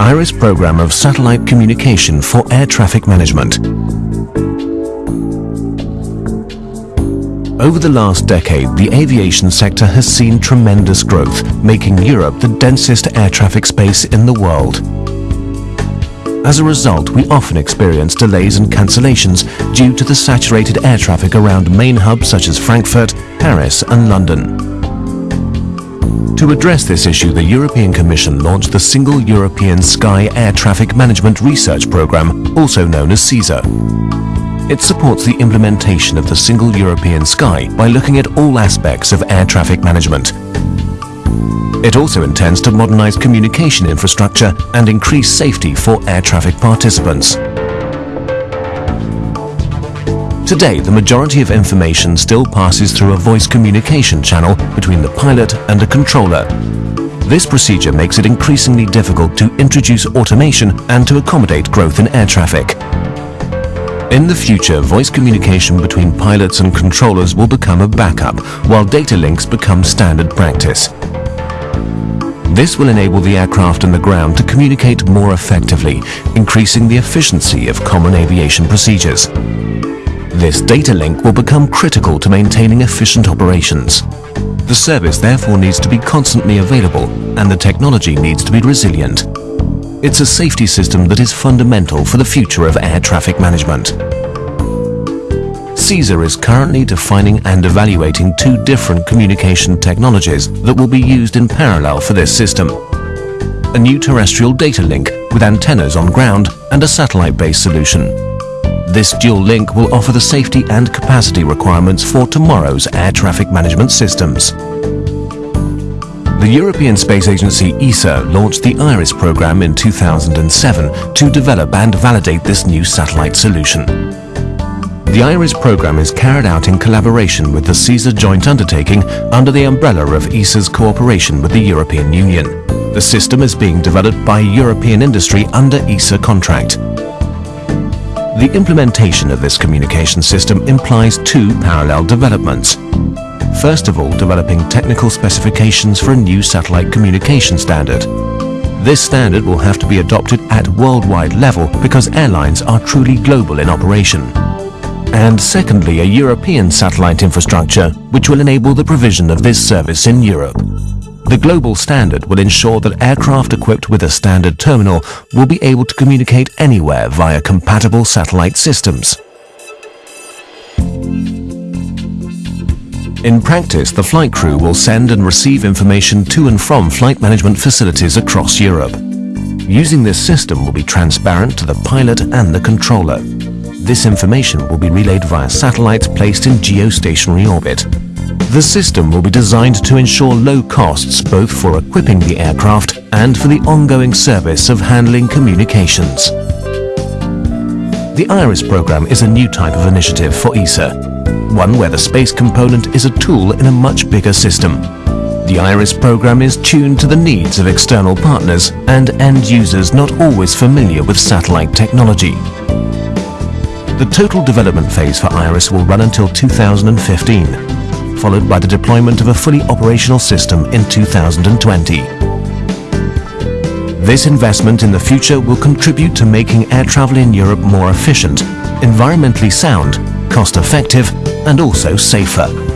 IRIS program of satellite communication for air traffic management. Over the last decade, the aviation sector has seen tremendous growth, making Europe the densest air traffic space in the world. As a result, we often experience delays and cancellations due to the saturated air traffic around main hubs such as Frankfurt, Paris and London. To address this issue, the European Commission launched the Single European Sky Air Traffic Management Research Programme, also known as SESAR. It supports the implementation of the Single European Sky by looking at all aspects of air traffic management. It also intends to modernize communication infrastructure and increase safety for air traffic participants. Today, the majority of information still passes through a voice communication channel between the pilot and a controller. This procedure makes it increasingly difficult to introduce automation and to accommodate growth in air traffic. In the future, voice communication between pilots and controllers will become a backup, while data links become standard practice. This will enable the aircraft and the ground to communicate more effectively, increasing the efficiency of common aviation procedures. This data link will become critical to maintaining efficient operations. The service therefore needs to be constantly available and the technology needs to be resilient. It's a safety system that is fundamental for the future of air traffic management. SESAR is currently defining and evaluating two different communication technologies that will be used in parallel for this system. A new terrestrial data link with antennas on ground and a satellite-based solution. This dual link will offer the safety and capacity requirements for tomorrow's air traffic management systems. The European Space Agency ESA launched the IRIS program in 2007 to develop and validate this new satellite solution. The IRIS program is carried out in collaboration with the SESAR joint undertaking under the umbrella of ESA's cooperation with the European Union. The system is being developed by European industry under ESA contract. The implementation of this communication system implies two parallel developments. First of all, developing technical specifications for a new satellite communication standard. This standard will have to be adopted at worldwide level because airlines are truly global in operation. And secondly, a European satellite infrastructure which will enable the provision of this service in Europe. The global standard will ensure that aircraft equipped with a standard terminal will be able to communicate anywhere via compatible satellite systems. In practice, the flight crew will send and receive information to and from flight management facilities across Europe. Using this system will be transparent to the pilot and the controller. This information will be relayed via satellites placed in geostationary orbit. The system will be designed to ensure low costs both for equipping the aircraft and for the ongoing service of handling communications. The IRIS program is a new type of initiative for ESA one where the space component is a tool in a much bigger system. The IRIS program is tuned to the needs of external partners and end users not always familiar with satellite technology. The total development phase for IRIS will run until 2015, followed by the deployment of a fully operational system in 2020. This investment in the future will contribute to making air travel in Europe more efficient, environmentally sound, cost-effective and also safer.